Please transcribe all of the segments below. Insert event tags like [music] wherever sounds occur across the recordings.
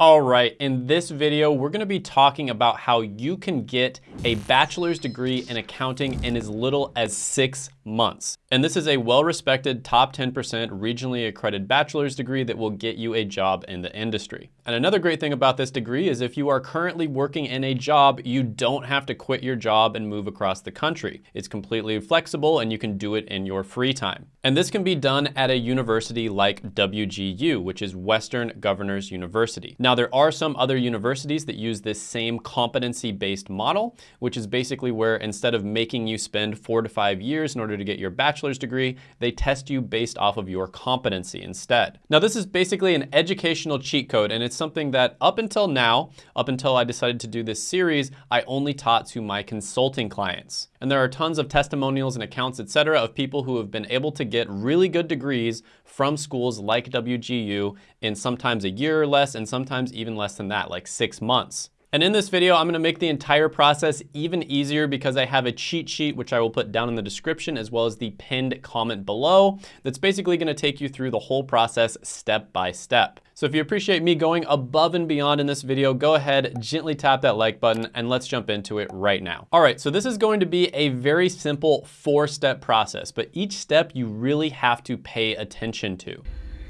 All right, in this video, we're gonna be talking about how you can get a bachelor's degree in accounting in as little as six months. And this is a well-respected top 10% regionally accredited bachelor's degree that will get you a job in the industry. And another great thing about this degree is if you are currently working in a job, you don't have to quit your job and move across the country. It's completely flexible and you can do it in your free time. And this can be done at a university like WGU, which is Western Governors University. Now there are some other universities that use this same competency-based model, which is basically where instead of making you spend four to five years in order to get your bachelor's degree, they test you based off of your competency instead. Now this is basically an educational cheat code and it's something that up until now, up until I decided to do this series, I only taught to my consulting clients. And there are tons of testimonials and accounts, etc., of people who have been able to get really good degrees from schools like WGU in sometimes a year or less and sometimes even less than that, like six months. And in this video, I'm gonna make the entire process even easier because I have a cheat sheet, which I will put down in the description, as well as the pinned comment below, that's basically gonna take you through the whole process step by step. So if you appreciate me going above and beyond in this video, go ahead, gently tap that like button, and let's jump into it right now. All right, so this is going to be a very simple four-step process, but each step you really have to pay attention to.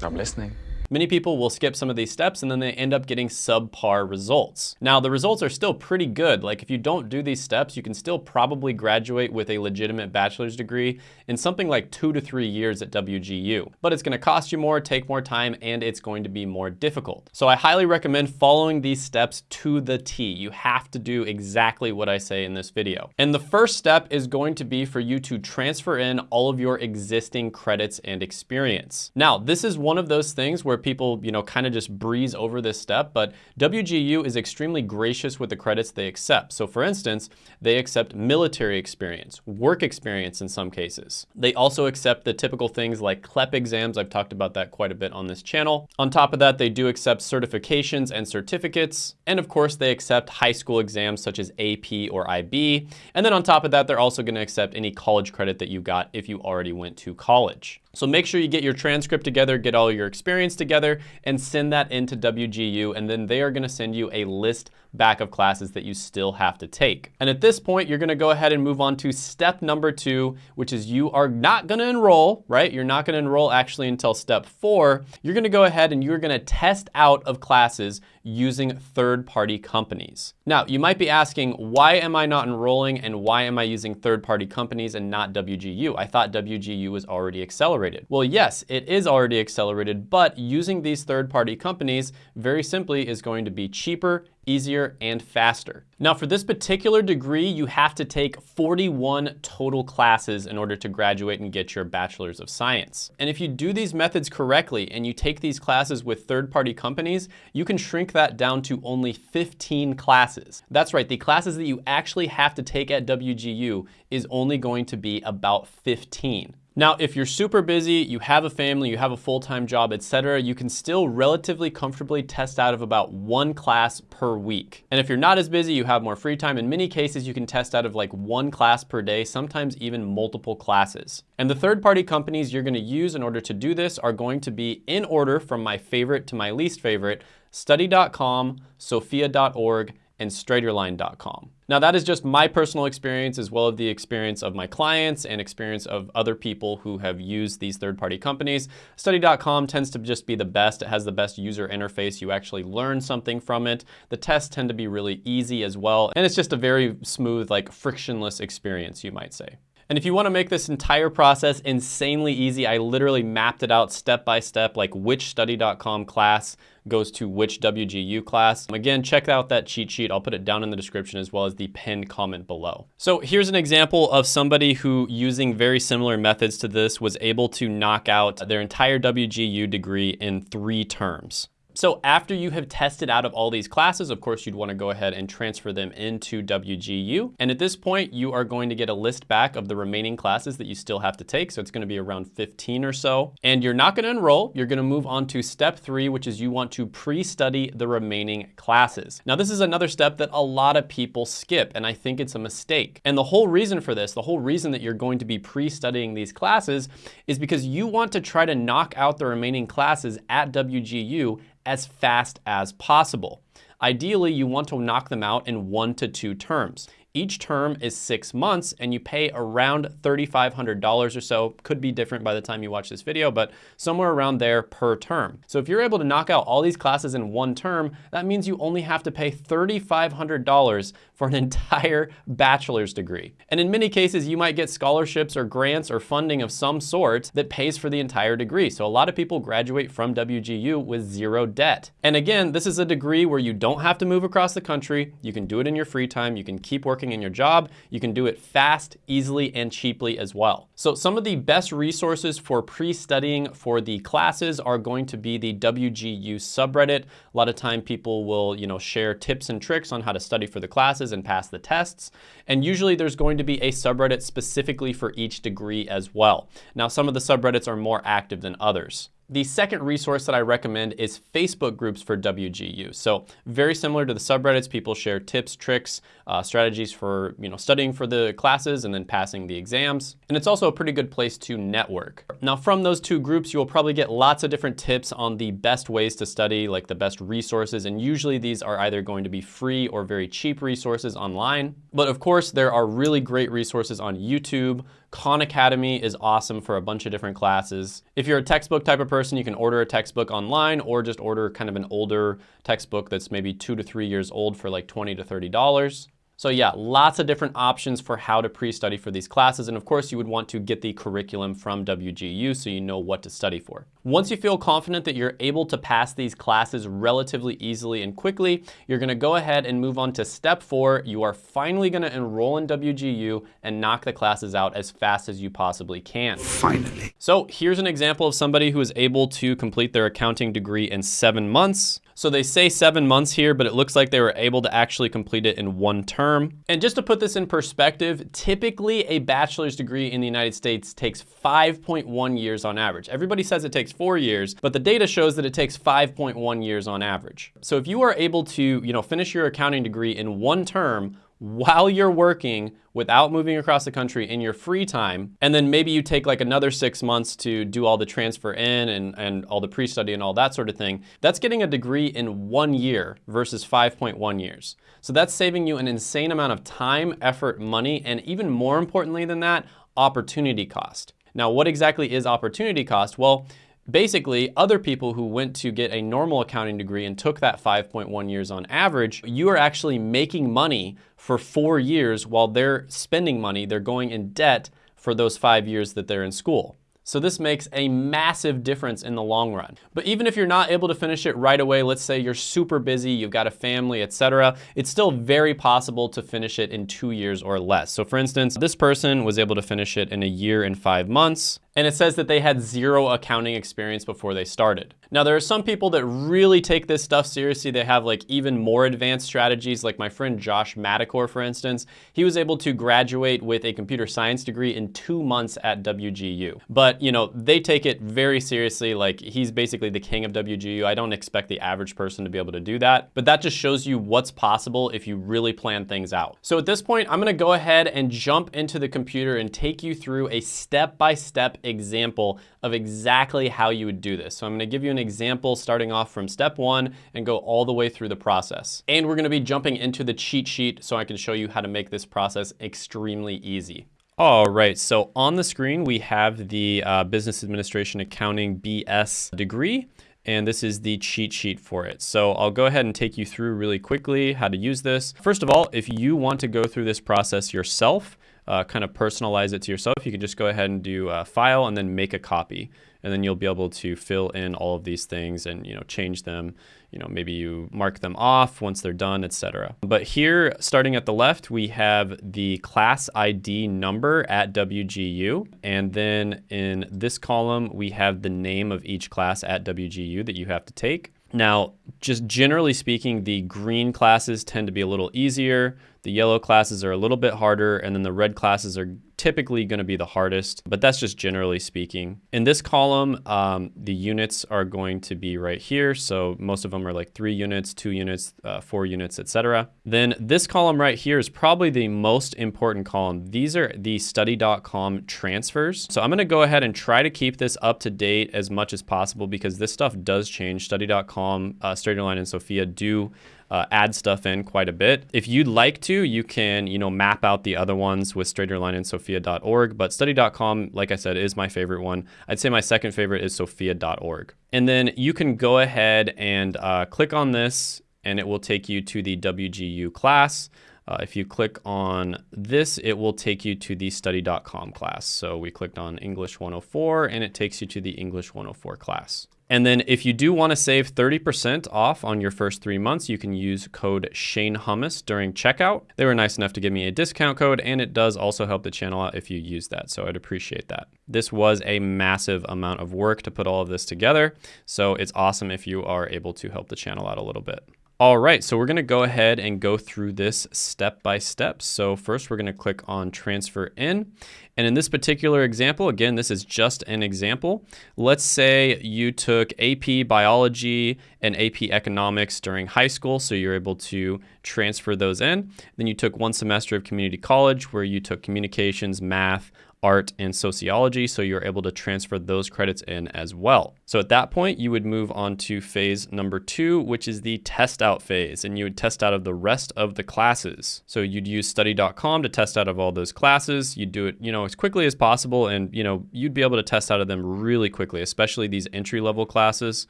I'm listening. Many people will skip some of these steps and then they end up getting subpar results. Now, the results are still pretty good. Like if you don't do these steps, you can still probably graduate with a legitimate bachelor's degree in something like two to three years at WGU. But it's gonna cost you more, take more time, and it's going to be more difficult. So I highly recommend following these steps to the T. You have to do exactly what I say in this video. And the first step is going to be for you to transfer in all of your existing credits and experience. Now, this is one of those things where where people, you know, kind of just breeze over this step, but WGU is extremely gracious with the credits they accept. So for instance, they accept military experience, work experience in some cases. They also accept the typical things like CLEP exams. I've talked about that quite a bit on this channel. On top of that, they do accept certifications and certificates. And of course, they accept high school exams such as AP or IB. And then on top of that, they're also gonna accept any college credit that you got if you already went to college. So make sure you get your transcript together, get all your experience together, and send that into WGU, and then they are gonna send you a list back of classes that you still have to take. And at this point, you're gonna go ahead and move on to step number two, which is you are not gonna enroll, right? You're not gonna enroll actually until step four. You're gonna go ahead and you're gonna test out of classes using third-party companies. Now, you might be asking, why am I not enrolling and why am I using third-party companies and not WGU? I thought WGU was already accelerated. Well, yes, it is already accelerated, but using these third-party companies very simply is going to be cheaper easier, and faster. Now for this particular degree, you have to take 41 total classes in order to graduate and get your Bachelor's of Science. And if you do these methods correctly and you take these classes with third-party companies, you can shrink that down to only 15 classes. That's right, the classes that you actually have to take at WGU is only going to be about 15. Now, if you're super busy, you have a family, you have a full-time job, etc., you can still relatively comfortably test out of about one class per week. And if you're not as busy, you have more free time. In many cases, you can test out of like one class per day, sometimes even multiple classes. And the third-party companies you're gonna use in order to do this are going to be in order from my favorite to my least favorite, study.com, sophia.org, and straighterline.com. Now that is just my personal experience as well as the experience of my clients and experience of other people who have used these third-party companies. Study.com tends to just be the best. It has the best user interface. You actually learn something from it. The tests tend to be really easy as well. And it's just a very smooth, like frictionless experience, you might say. And if you wanna make this entire process insanely easy, I literally mapped it out step by step, like which study.com class goes to which WGU class. Again, check out that cheat sheet. I'll put it down in the description as well as the pinned comment below. So here's an example of somebody who using very similar methods to this was able to knock out their entire WGU degree in three terms. So after you have tested out of all these classes, of course, you'd want to go ahead and transfer them into WGU. And at this point, you are going to get a list back of the remaining classes that you still have to take. So it's going to be around 15 or so. And you're not going to enroll. You're going to move on to step three, which is you want to pre-study the remaining classes. Now, this is another step that a lot of people skip, and I think it's a mistake. And the whole reason for this, the whole reason that you're going to be pre-studying these classes is because you want to try to knock out the remaining classes at WGU as fast as possible. Ideally, you want to knock them out in one to two terms. Each term is six months and you pay around $3,500 or so. Could be different by the time you watch this video, but somewhere around there per term. So if you're able to knock out all these classes in one term, that means you only have to pay $3,500 for an [laughs] entire bachelor's degree. And in many cases, you might get scholarships or grants or funding of some sort that pays for the entire degree. So a lot of people graduate from WGU with zero debt. And again, this is a degree where you don't have to move across the country. You can do it in your free time. You can keep working working in your job. You can do it fast, easily, and cheaply as well. So some of the best resources for pre-studying for the classes are going to be the WGU subreddit. A lot of time people will, you know, share tips and tricks on how to study for the classes and pass the tests. And usually there's going to be a subreddit specifically for each degree as well. Now, some of the subreddits are more active than others. The second resource that I recommend is Facebook groups for WGU. So very similar to the subreddits, people share tips, tricks, uh, strategies for you know studying for the classes and then passing the exams. And it's also a pretty good place to network. Now from those two groups, you will probably get lots of different tips on the best ways to study, like the best resources. And usually these are either going to be free or very cheap resources online. But of course, there are really great resources on YouTube, Khan Academy is awesome for a bunch of different classes. If you're a textbook type of person, you can order a textbook online or just order kind of an older textbook that's maybe two to three years old for like 20 to $30. So yeah, lots of different options for how to pre-study for these classes. And of course, you would want to get the curriculum from WGU so you know what to study for. Once you feel confident that you're able to pass these classes relatively easily and quickly, you're gonna go ahead and move on to step four. You are finally gonna enroll in WGU and knock the classes out as fast as you possibly can. Finally. So here's an example of somebody who is able to complete their accounting degree in seven months. So they say seven months here, but it looks like they were able to actually complete it in one term. And just to put this in perspective, typically a bachelor's degree in the United States takes 5.1 years on average. Everybody says it takes four years, but the data shows that it takes 5.1 years on average. So if you are able to, you know, finish your accounting degree in one term, while you're working without moving across the country in your free time. And then maybe you take like another six months to do all the transfer in and, and all the pre-study and all that sort of thing. That's getting a degree in one year versus 5.1 years. So that's saving you an insane amount of time, effort, money, and even more importantly than that, opportunity cost. Now, what exactly is opportunity cost? Well, Basically, other people who went to get a normal accounting degree and took that 5.1 years on average, you are actually making money for four years while they're spending money, they're going in debt for those five years that they're in school. So this makes a massive difference in the long run. But even if you're not able to finish it right away, let's say you're super busy, you've got a family, etc., it's still very possible to finish it in two years or less. So for instance, this person was able to finish it in a year and five months and it says that they had zero accounting experience before they started. Now, there are some people that really take this stuff seriously. They have like even more advanced strategies, like my friend Josh Madakor, for instance. He was able to graduate with a computer science degree in two months at WGU. But, you know, they take it very seriously. Like he's basically the king of WGU. I don't expect the average person to be able to do that, but that just shows you what's possible if you really plan things out. So at this point, I'm gonna go ahead and jump into the computer and take you through a step-by-step -step example of exactly how you would do this. So I'm gonna give you an example starting off from step one and go all the way through the process. And we're gonna be jumping into the cheat sheet so I can show you how to make this process extremely easy. All right, so on the screen, we have the uh, Business Administration Accounting BS degree, and this is the cheat sheet for it. So I'll go ahead and take you through really quickly how to use this. First of all, if you want to go through this process yourself, uh, kind of personalize it to yourself, you can just go ahead and do a file and then make a copy. And then you'll be able to fill in all of these things and you know change them. You know, maybe you mark them off once they're done, etc. But here, starting at the left, we have the class ID number at WGU. And then in this column, we have the name of each class at WGU that you have to take. Now, just generally speaking, the green classes tend to be a little easier. The yellow classes are a little bit harder, and then the red classes are typically going to be the hardest, but that's just generally speaking. In this column, um, the units are going to be right here. So most of them are like three units, two units, uh, four units, etc. Then this column right here is probably the most important column. These are the study.com transfers. So I'm going to go ahead and try to keep this up to date as much as possible because this stuff does change. Study.com, uh, Straighterline and Sophia do uh, add stuff in quite a bit. If you'd like to, you can, you know, map out the other ones with straighterlineandsophia.org, but study.com, like I said, is my favorite one. I'd say my second favorite is sophia.org. And then you can go ahead and uh, click on this and it will take you to the WGU class. Uh, if you click on this, it will take you to the study.com class. So we clicked on English 104 and it takes you to the English 104 class. And then if you do want to save 30% off on your first three months, you can use code Shane Hummus during checkout. They were nice enough to give me a discount code and it does also help the channel out if you use that. So I'd appreciate that. This was a massive amount of work to put all of this together. So it's awesome if you are able to help the channel out a little bit. All right, so we're gonna go ahead and go through this step by step. So first we're gonna click on transfer in. And in this particular example, again, this is just an example. Let's say you took AP Biology and AP Economics during high school, so you're able to transfer those in. Then you took one semester of community college where you took communications, math, art, and sociology, so you're able to transfer those credits in as well. So at that point, you would move on to phase number two, which is the test out phase, and you would test out of the rest of the classes. So you'd use study.com to test out of all those classes. You'd do it, you know, as quickly as possible, and you know, you'd be able to test out of them really quickly, especially these entry level classes.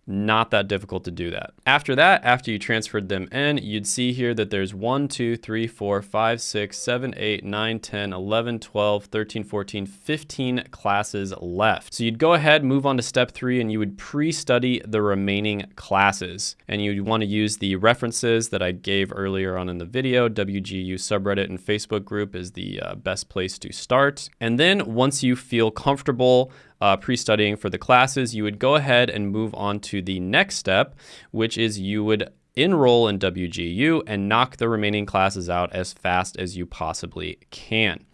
Not that difficult to do that. After that, after you transferred them in, you'd see here that there's 1, 2, 3, 4, 5, 6, 7, 8, 9, 10, 11, 12, 13, 14, 15 classes left. So you'd go ahead, move on to step three, and you would pre-study the remaining classes. And you'd want to use the references that I gave earlier on in the video. WGU subreddit and Facebook group is the uh, best place to start. And then once you feel comfortable uh, pre-studying for the classes, you would go ahead and move on to the next step, which is you would enroll in WGU and knock the remaining classes out as fast as you possibly can.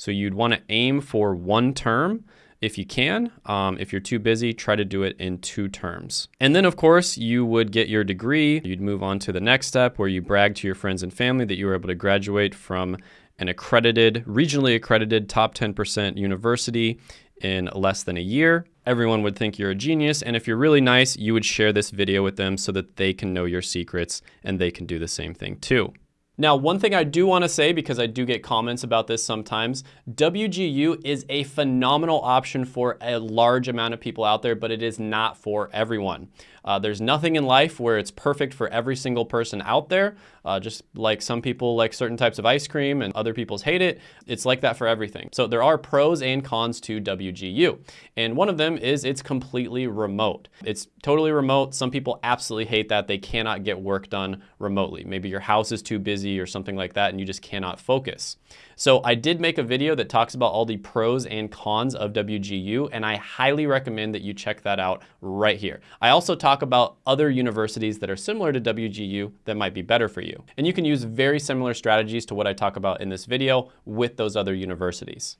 So you'd want to aim for one term if you can. Um, if you're too busy, try to do it in two terms. And then, of course, you would get your degree. You'd move on to the next step where you brag to your friends and family that you were able to graduate from an accredited, regionally accredited top 10% university in less than a year. Everyone would think you're a genius. And if you're really nice, you would share this video with them so that they can know your secrets and they can do the same thing too. Now, one thing I do want to say, because I do get comments about this sometimes, WGU is a phenomenal option for a large amount of people out there, but it is not for everyone. Uh, there's nothing in life where it's perfect for every single person out there. Uh, just like some people like certain types of ice cream and other people's hate it, it's like that for everything. So there are pros and cons to WGU. And one of them is it's completely remote. It's totally remote. Some people absolutely hate that. They cannot get work done remotely. Maybe your house is too busy or something like that and you just cannot focus. So I did make a video that talks about all the pros and cons of WGU, and I highly recommend that you check that out right here. I also talk about other universities that are similar to WGU that might be better for you. And you can use very similar strategies to what I talk about in this video with those other universities.